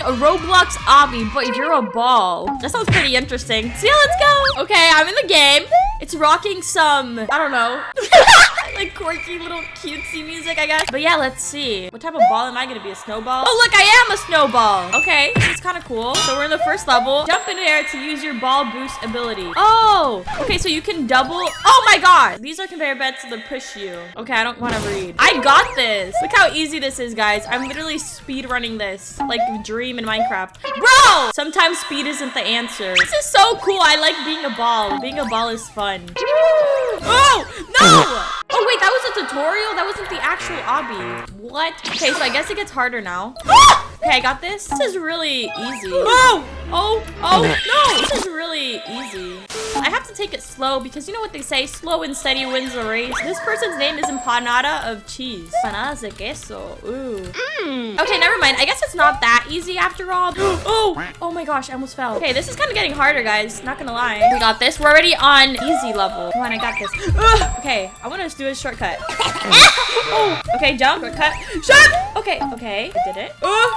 a Roblox obby, but you're a ball. That sounds pretty interesting. So yeah, let's go. Okay, I'm in the game. It's rocking some, I don't know. like quirky little cutesy music, I guess. But yeah, let's see. What type of ball am I gonna be? A snowball? Oh, look, I am a snowball. Okay, this is kind of cool. So we're in the first level. Jump in air to use your ball boost ability. Oh, okay, so you can double. Oh my god. These are conveyor belts that push you. Okay, I don't want to read. I got this. Look how easy this is, guys. I'm literally speed running this like Dream in Minecraft. Bro! Sometimes speed isn't the answer. This is so cool. I like being a ball. Being a ball is fun. Oh, no! Oh, wait, that was a tutorial? That wasn't the actual obby. What? Okay, so I guess it gets harder now. okay, I got this. This is really easy. Oh! Oh, oh, no! This is really easy. I have to take it slow because you know what they say? Slow and steady wins the race. This person's name is Empanada of Cheese. Empanadas de queso. Ooh. Mm. Okay, never mind. I guess it's not that easy after all. oh! Oh my gosh, I almost fell. Okay, this is kind of getting harder, guys. Not gonna lie. We got this. We're already on easy level. Come on, I got this. Ugh. Okay, I want to do a shortcut. oh, okay, jump, shortcut. Shut! Okay, okay, I did it. Oh,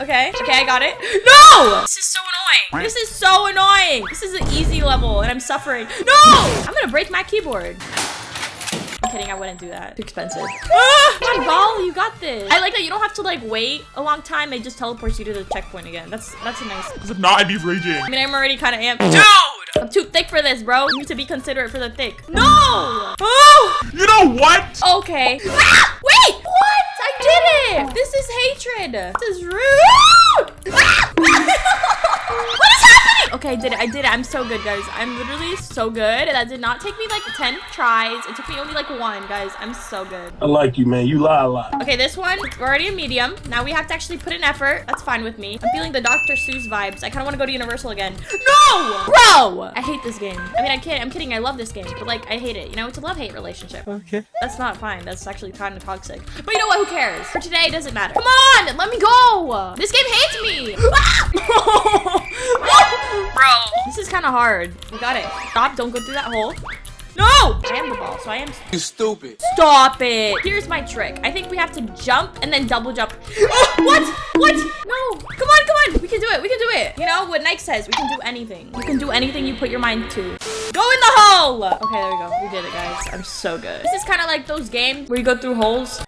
okay, okay, I got it. No! This is so annoying. This is so annoying. This is an easy level, and I'm suffering. No! I'm gonna break my keyboard. I'm kidding, I wouldn't do that. Too expensive. Ah, come on, ball, you got this. I like that you don't have to like wait a long time. It just teleports you to the checkpoint again. That's that's a nice. Because if not, I'd be raging. I mean, I'm already kind of amped. Dude! I'm too thick for this, bro. You need to be considerate for the thick. No! Oh! You know what? Okay. Ah, wait! What? I did it! This is hatred. This is rude. I did it. I did it. I'm so good, guys. I'm literally so good. That did not take me like 10 tries. It took me only like one, guys. I'm so good. I like you, man. You lie a lot. Okay, this one, we're already a medium. Now we have to actually put in effort. That's fine with me. I'm feeling the Dr. Seuss vibes. I kind of want to go to Universal again. No! Bro! I hate this game. I mean, I can't. I'm kidding. I love this game. But like, I hate it. You know, it's a love-hate relationship. Okay. That's not fine. That's actually kind of toxic. But you know what? Who cares? For today, it doesn't matter. Come on! Let me go! This game hates me! Bro. Ah! This is kind of hard. We got it. Stop. Don't go through that hole. No! I am the ball, so I am... You stupid. Stop it. Here's my trick. I think we have to jump and then double jump. Oh, what? What? No. Come on, come on. We can do it. We can do it. You know what Nike says? We can do anything. You can do anything you put your mind to. Go in the hole. Okay, there we go. We did it, guys. I'm so good. This is kind of like those games where you go through holes.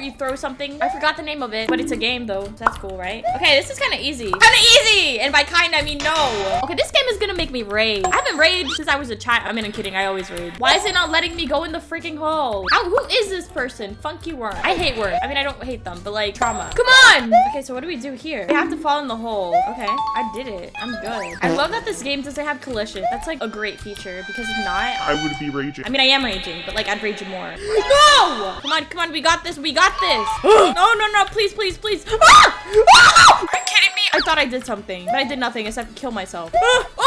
You throw something. I forgot the name of it, but it's a game though. That's cool, right? Okay, this is kind of easy. Kind of easy! And by kind, I mean no. Okay, this game is gonna make me rage. I haven't raged since I was a child. I mean, I'm kidding. I always rage. Why is it not letting me go in the freaking hole? How, who is this person? Funky worm. I hate worms. I mean, I don't hate them, but like trauma. Come on! Okay, so what do we do here? We have to fall in the hole. Okay, I did it. I'm good. I love that this game doesn't have collision. That's like a great feature because if not, I would be raging. I mean, I am raging, but like I'd rage more. No! Come on, come on. We got this. We got this. no, no, no. Please, please, please. Ah! Ah! Are you kidding me? I thought I did something, but I did nothing except kill myself. Ah!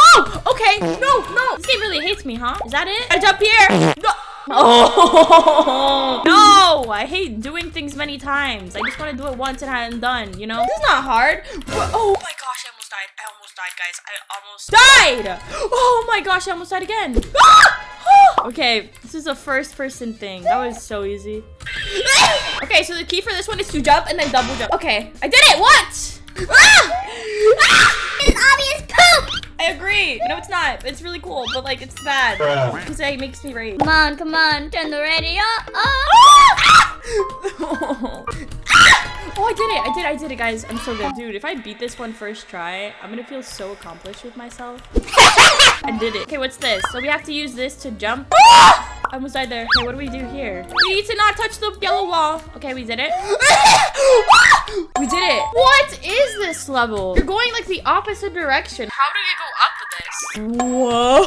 Okay. No, no. This game really hates me, huh? Is that it? I jump here. No. Oh, no. I hate doing things many times. I just want to do it once and I'm done, you know? This is not hard. Oh my gosh, I almost died. I almost died, guys. I almost died. Oh my gosh, I almost died again. Ah! Okay, this is a first person thing. That was so easy. okay, so the key for this one is to jump and then double jump. Okay, I did it. What? Ah! Ah! It's obvious poop. I agree. No, it's not. It's really cool, but like it's bad. Because it makes me rage. Come on, come on, turn the radio up. Ah! Oh, I did it. I did it. I did it, guys. I'm so good. Dude, if I beat this one first try, I'm gonna feel so accomplished with myself. I did it. Okay, what's this? So we have to use this to jump. I almost died there. Okay, what do we do here? We need to not touch the yellow wall. Okay, we did it. we did it. What is this level? You're going like the opposite direction. How do you go up this? Whoa.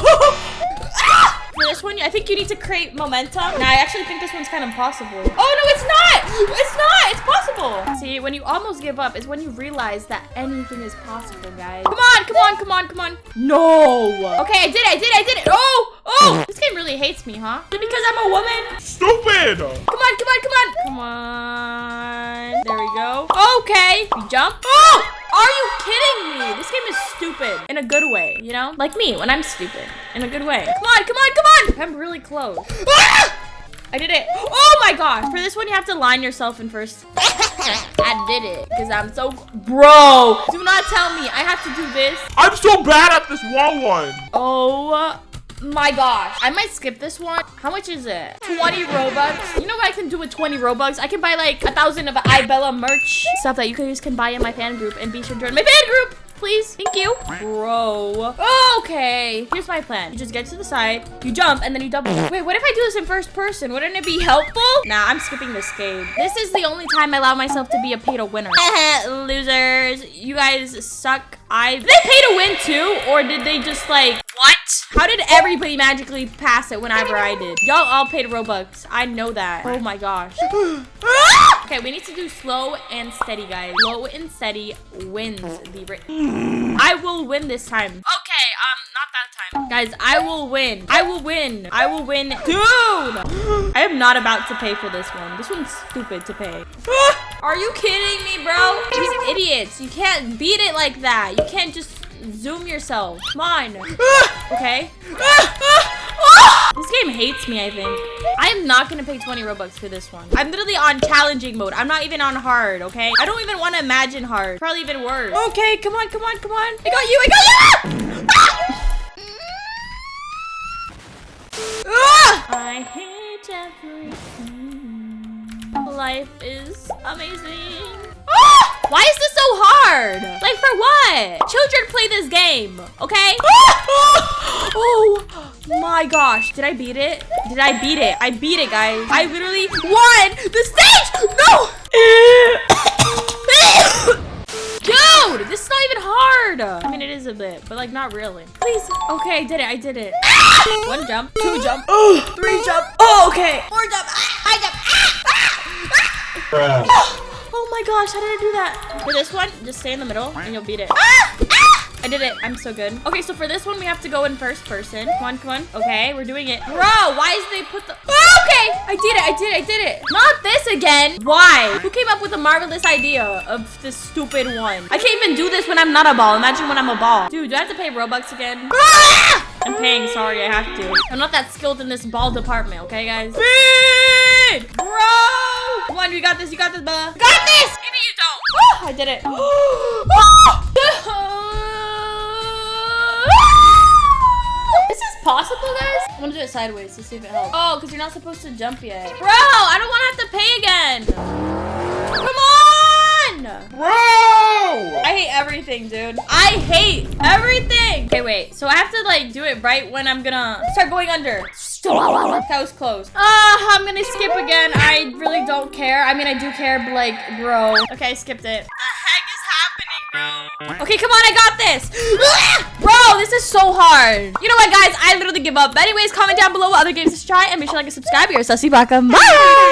Ah! For this one, I think you need to create momentum. Now, I actually think this one's kind of impossible. Oh, no, it's not. It's not. It's possible. See, when you almost give up is when you realize that anything is possible, guys. Come on, come on, come on, come on. No. Okay, I did it. I did it. I did it. Oh, oh. This game really hates me, huh? Is it because I'm a woman? Stupid! Come on, come on, come on. Come on. There we go. Okay. We jump. Oh! Are you kidding me? This game is stupid in a good way, you know? Like me when I'm stupid in a good way. Come on, come on, come on. I'm really close. Ah! I did it. Oh my gosh. For this one, you have to line yourself in first. I did it because I'm so... Bro, do not tell me I have to do this. I'm so bad at this wall one. Oh my gosh. I might skip this one. How much is it? 20 Robux. You know what I can do with 20 Robux? I can buy like a thousand of iBella merch. Stuff that you guys can buy in my fan group and be sure to join my fan group. Please. Thank you. Bro. Okay. Here's my plan. You just get to the side, you jump, and then you double. Wait, what if I do this in first person? Wouldn't it be helpful? Nah, I'm skipping this game. This is the only time I allow myself to be a to winner. Losers. You guys suck. I did they pay to win too? Or did they just like what? How did everybody magically pass it whenever I did? Y'all all paid Robux. I know that. Oh my gosh. okay, we need to do slow and steady, guys. Slow and steady wins the race. I will win this time. Okay, um, not that time. Guys, I will win. I will win. I will win. Dude! I am not about to pay for this one. This one's stupid to pay. Are you kidding me, bro? These idiots. You can't beat it like that. You can't just zoom yourself. Come on. Okay. This game hates me, I think. I am not gonna pay 20 Robux for this one. I'm literally on challenging mode. I'm not even on hard, okay? I don't even want to imagine hard. Probably even worse. Okay, come on, come on, come on. I got you, I got you! Ah! I hate everything. Life is amazing. Ah! Why is this so hard? Like for what? Children play this game, okay? oh my gosh, did I beat it? Did I beat it? I beat it, guys. I literally won the stage! No! Dude, this is not even hard. I mean, it is a bit, but like not really. Please. Okay, I did it. I did it. One jump, two jump, three jump. Oh, okay. Four jump. Ah, I jump. Oh my gosh, how did I do that? For this one, just stay in the middle and you'll beat it. Ah! Ah! I did it. I'm so good. Okay, so for this one, we have to go in first person. Come on, come on. Okay, we're doing it. Bro, why is they put the... Ah, okay, I did it. I did it. I did it. Not this again. Why? Who came up with the marvelous idea of this stupid one? I can't even do this when I'm not a ball. Imagine when I'm a ball. Dude, do I have to pay Robux again? Ah! I'm paying. Sorry, I have to. I'm not that skilled in this ball department, okay, guys? Speed! Bro! On, you got this. You got this, Bella. Got this! Maybe you don't. I did it. This is possible, guys? I'm gonna do it sideways to see if it helps. Oh, because you're not supposed to jump yet. Bro, I don't want to have to pay again. Come on! Bro! I hate everything, dude. I hate everything. Okay, wait. So I have to like do it right when I'm gonna start going under. That was close. Ah, I'm gonna skip again. I really don't care. I mean, I do care, but like, bro. Okay, I skipped it. What the heck is happening, bro? Okay, come on, I got this. bro, this is so hard. You know what, guys? I literally give up. But anyways, comment down below what other games to try and make sure to like and subscribe. You're Sussy Baka. Bye.